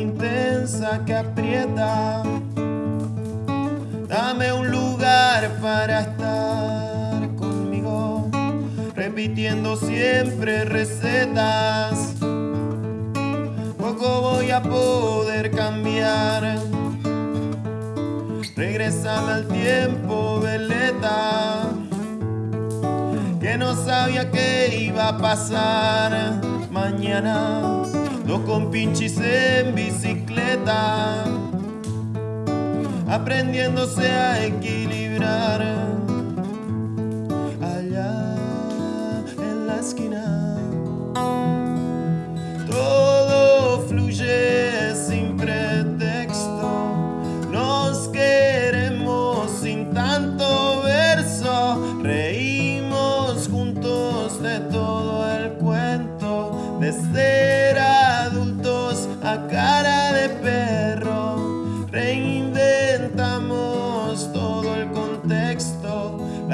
intensa que aprieta. Dame un lugar para estar conmigo, repitiendo siempre recetas. Poco voy a poder cambiar. Regresame al tiempo, veleta, que no sabía que iba a pasar mañana. Dos compinches en bicicleta, aprendiéndose a equilibrar. Allá en la esquina, todo fluye sin pretexto. Nos queremos sin tanto verso, reímos juntos de todo el cuento de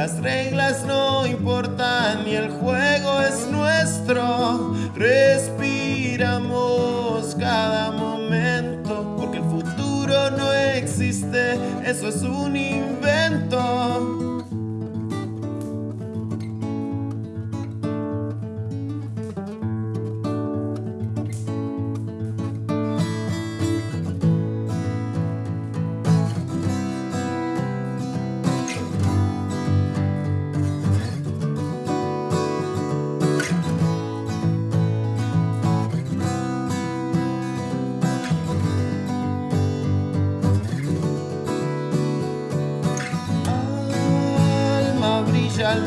las reglas no importan y el juego es nuestro. Respiramos cada momento porque el futuro no existe, eso es un invento.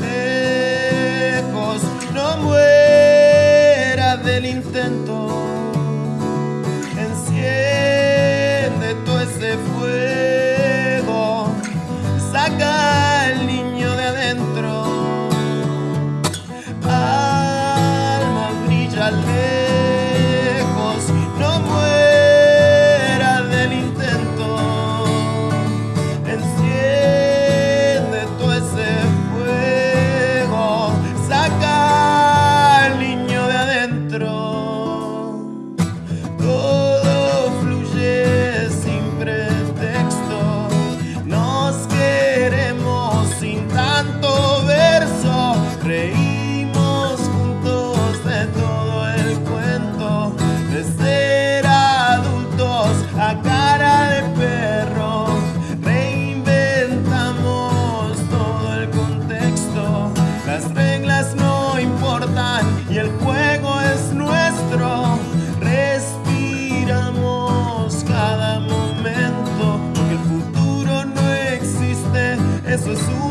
Lejos, no muera del intento. Jesus,